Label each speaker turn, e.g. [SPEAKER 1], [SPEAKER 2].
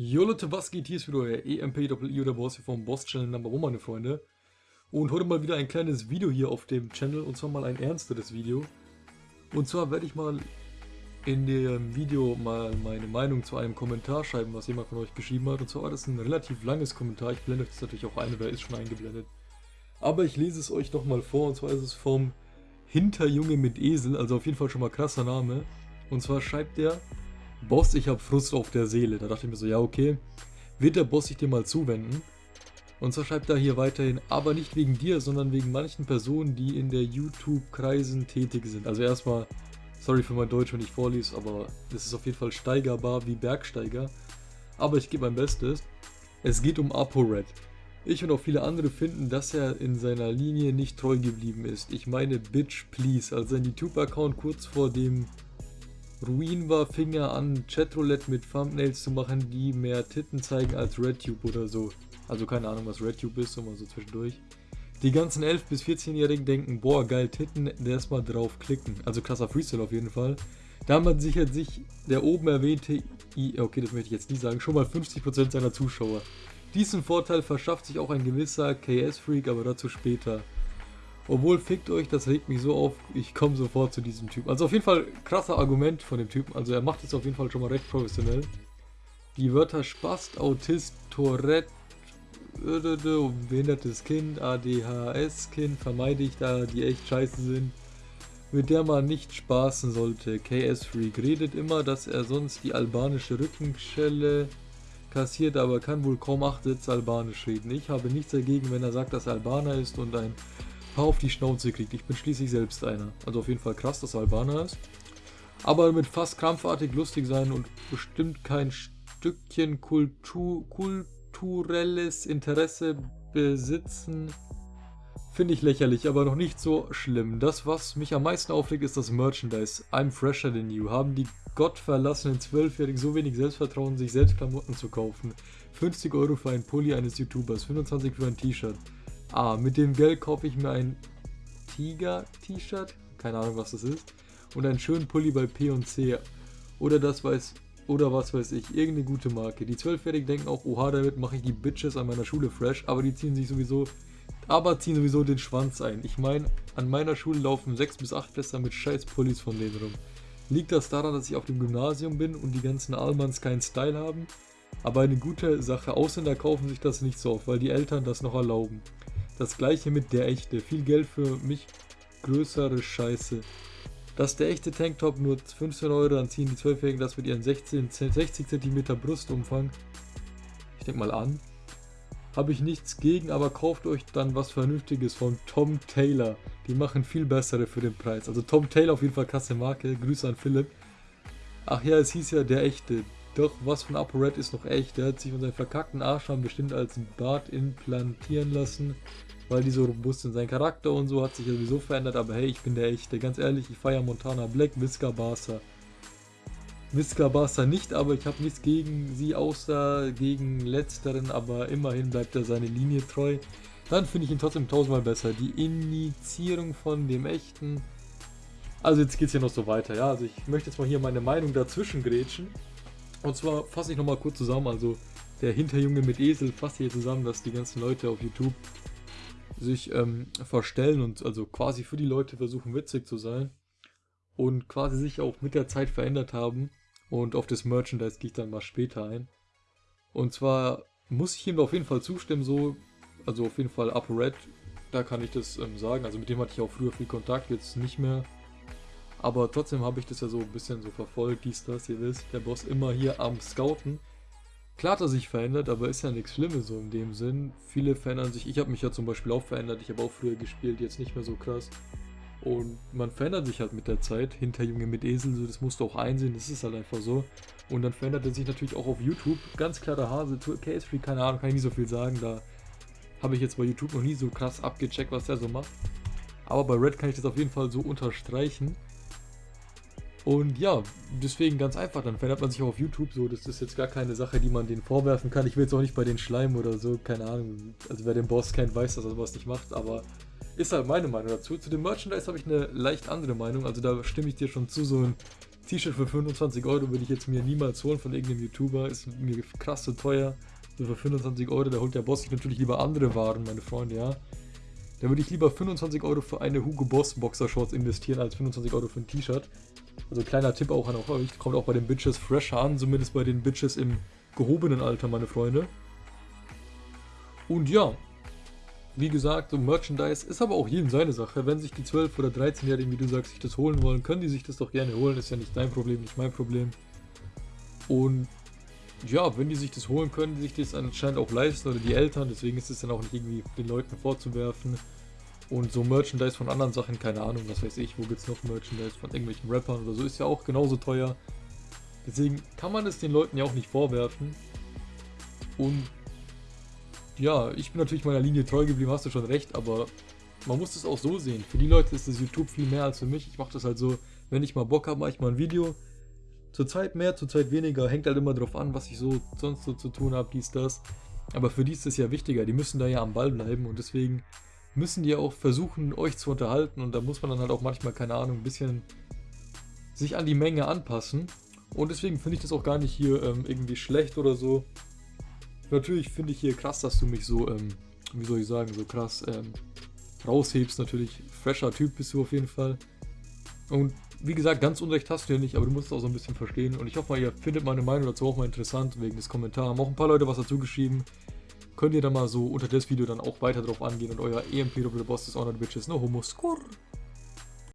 [SPEAKER 1] Jo Leute, was geht? Hier ist wieder euer EMP-I oder Boss hier vom Boss Channel Number 1, meine Freunde. Und heute mal wieder ein kleines Video hier auf dem Channel und zwar mal ein ernsteres Video. Und zwar werde ich mal in dem Video mal meine Meinung zu einem Kommentar schreiben, was jemand von euch geschrieben hat. Und zwar war das ein relativ langes Kommentar, ich blende das natürlich auch ein, oder ist schon eingeblendet. Aber ich lese es euch nochmal vor und zwar ist es vom Hinterjunge mit Esel, also auf jeden Fall schon mal krasser Name. Und zwar schreibt er... Boss, ich habe Frust auf der Seele. Da dachte ich mir so, ja okay, wird der Boss sich dir mal zuwenden? Und zwar schreibt er hier weiterhin, aber nicht wegen dir, sondern wegen manchen Personen, die in der YouTube-Kreisen tätig sind. Also erstmal, sorry für mein Deutsch, wenn ich vorlies, aber das ist auf jeden Fall steigerbar wie Bergsteiger. Aber ich gebe mein Bestes. Es geht um ApoRed. Ich und auch viele andere finden, dass er in seiner Linie nicht treu geblieben ist. Ich meine, bitch please, also sein YouTube-Account kurz vor dem Ruin war, fing er an, Chatroulette mit Thumbnails zu machen, die mehr Titten zeigen als RedTube oder so. Also keine Ahnung, was RedTube ist, so mal so zwischendurch. Die ganzen 11- bis 14-Jährigen denken, boah, geil Titten, erstmal drauf klicken. Also krasser Freestyle auf jeden Fall. Damit sichert sich der oben erwähnte, I okay, das möchte ich jetzt nicht sagen, schon mal 50% seiner Zuschauer. Diesen Vorteil verschafft sich auch ein gewisser KS-Freak, aber dazu später. Obwohl, fickt euch, das regt mich so auf, ich komme sofort zu diesem Typen. Also auf jeden Fall krasser Argument von dem Typen. Also er macht es auf jeden Fall schon mal recht professionell. Die Wörter Spast, Autist, Tourette, behindertes Kind, ADHS-Kind vermeide ich, da die echt scheiße sind. Mit der man nicht spaßen sollte. KS Freak redet immer, dass er sonst die albanische Rückenschelle kassiert, aber kann wohl kaum acht Sätze albanisch reden. Ich habe nichts dagegen, wenn er sagt, dass er Albaner ist und ein paar auf die Schnauze kriegt. Ich bin schließlich selbst einer. Also auf jeden Fall krass, dass er Albaner ist. Aber mit fast krampfartig lustig sein und bestimmt kein Stückchen Kultur, kulturelles Interesse besitzen, finde ich lächerlich, aber noch nicht so schlimm. Das, was mich am meisten aufregt, ist das Merchandise. I'm fresher than you. Haben die gottverlassenen Zwölfjährigen so wenig Selbstvertrauen, sich selbst Klamotten zu kaufen? 50 Euro für ein Pulli eines YouTubers, 25 für ein T-Shirt. Ah, mit dem Geld kaufe ich mir ein Tiger-T-Shirt. Keine Ahnung, was das ist. Und einen schönen Pulli bei P&C. Oder das weiß... Oder was weiß ich, irgendeine gute Marke. Die Zwölfjährigen denken auch, oha, damit mache ich die Bitches an meiner Schule fresh, aber die ziehen sich sowieso, aber ziehen sowieso den Schwanz ein. Ich meine, an meiner Schule laufen 6 bis 8 Fässer mit scheiß Pullis von denen rum. Liegt das daran, dass ich auf dem Gymnasium bin und die ganzen Allmanns keinen Style haben? Aber eine gute Sache, Ausländer kaufen sich das nicht so oft, weil die Eltern das noch erlauben. Das gleiche mit der echte. Viel Geld für mich, größere Scheiße. Dass der echte Tanktop nur 15 Euro, dann ziehen die 12-Jährigen das mit ihren 16, 60 cm Brustumfang. Ich denke mal an. Habe ich nichts gegen, aber kauft euch dann was Vernünftiges von Tom Taylor. Die machen viel bessere für den Preis. Also Tom Taylor auf jeden Fall krasse Marke. Grüße an Philipp. Ach ja, es hieß ja der echte. Doch, was von ApoRed ist noch echt. Der hat sich von seinem verkackten Arschhaaren bestimmt als Bart implantieren lassen weil die so robust sind. Sein Charakter und so hat sich sowieso verändert, aber hey, ich bin der echte. Ganz ehrlich, ich feiere Montana Black, Visca Barca. Visca Barca nicht, aber ich habe nichts gegen sie, außer gegen letzteren, aber immerhin bleibt er seine Linie treu. Dann finde ich ihn trotzdem tausendmal besser. Die Initiierung von dem echten... Also jetzt geht es hier noch so weiter, ja. Also ich möchte jetzt mal hier meine Meinung dazwischen grätschen. Und zwar fasse ich nochmal kurz zusammen, also der Hinterjunge mit Esel fasst hier zusammen, dass die ganzen Leute auf YouTube sich ähm, verstellen und also quasi für die Leute versuchen witzig zu sein und quasi sich auch mit der Zeit verändert haben und auf das Merchandise gehe ich dann mal später ein. Und zwar muss ich ihm auf jeden Fall zustimmen, so, also auf jeden Fall Upper Red, da kann ich das ähm, sagen, also mit dem hatte ich auch früher viel Kontakt, jetzt nicht mehr. Aber trotzdem habe ich das ja so ein bisschen so verfolgt, dies, das, ihr wisst, der Boss immer hier am Scouten. Klar hat er sich verändert, aber ist ja nichts Schlimmes so in dem Sinn. Viele verändern sich. Ich habe mich ja zum Beispiel auch verändert. Ich habe auch früher gespielt, jetzt nicht mehr so krass. Und man verändert sich halt mit der Zeit. Hinterjunge mit Esel, so, das musst du auch einsehen, das ist halt einfach so. Und dann verändert er sich natürlich auch auf YouTube. Ganz klar der Hase, Case Free, keine Ahnung, kann ich nicht so viel sagen. Da habe ich jetzt bei YouTube noch nie so krass abgecheckt, was er so macht. Aber bei Red kann ich das auf jeden Fall so unterstreichen. Und ja, deswegen ganz einfach, dann verändert man sich auch auf YouTube so, das ist jetzt gar keine Sache, die man denen vorwerfen kann. Ich will jetzt auch nicht bei den Schleim oder so, keine Ahnung. Also wer den Boss kennt, weiß, dass er sowas nicht macht, aber ist halt meine Meinung dazu. Zu dem Merchandise habe ich eine leicht andere Meinung, also da stimme ich dir schon zu, so ein T-Shirt für 25 Euro würde ich jetzt mir niemals holen von irgendeinem YouTuber, ist mir krass zu teuer. So für 25 Euro, da holt der Boss sich natürlich lieber andere Waren, meine Freunde, ja. Da würde ich lieber 25 Euro für eine Hugo Boss Boxershorts investieren, als 25 Euro für ein T-Shirt. Also kleiner Tipp auch an euch, kommt auch bei den Bitches fresh an, zumindest bei den Bitches im gehobenen Alter, meine Freunde. Und ja, wie gesagt, so Merchandise ist aber auch jedem seine Sache. Wenn sich die 12- oder 13-Jährigen, wie du sagst, sich das holen wollen, können die sich das doch gerne holen. Ist ja nicht dein Problem, nicht mein Problem. Und ja, wenn die sich das holen können, die sich das anscheinend auch leisten oder die Eltern, deswegen ist es dann auch nicht irgendwie den Leuten vorzuwerfen. Und so Merchandise von anderen Sachen, keine Ahnung, was weiß ich, wo gibt es noch Merchandise von irgendwelchen Rappern oder so, ist ja auch genauso teuer. Deswegen kann man es den Leuten ja auch nicht vorwerfen. Und ja, ich bin natürlich meiner Linie treu geblieben, hast du schon recht, aber man muss es auch so sehen. Für die Leute ist das YouTube viel mehr als für mich. Ich mache das halt so, wenn ich mal Bock habe, mache ich mal ein Video. Zurzeit mehr, zurzeit weniger, hängt halt immer drauf an, was ich so sonst so zu tun habe, dies, das. Aber für die ist es ja wichtiger, die müssen da ja am Ball bleiben und deswegen müssen die auch versuchen, euch zu unterhalten und da muss man dann halt auch manchmal, keine Ahnung, ein bisschen sich an die Menge anpassen. Und deswegen finde ich das auch gar nicht hier ähm, irgendwie schlecht oder so. Natürlich finde ich hier krass, dass du mich so, ähm, wie soll ich sagen, so krass ähm, raushebst. Natürlich, fresher Typ bist du auf jeden Fall. Und wie gesagt, ganz unrecht hast du ja nicht, aber du musst es auch so ein bisschen verstehen. Und ich hoffe mal, ihr findet meine Meinung dazu auch mal interessant, wegen des Kommentars. Haben auch ein paar Leute was dazu geschrieben. Könnt ihr dann mal so unter das Video dann auch weiter drauf angehen und euer EMP Doppel Boss des Honor Bitches, no homo score.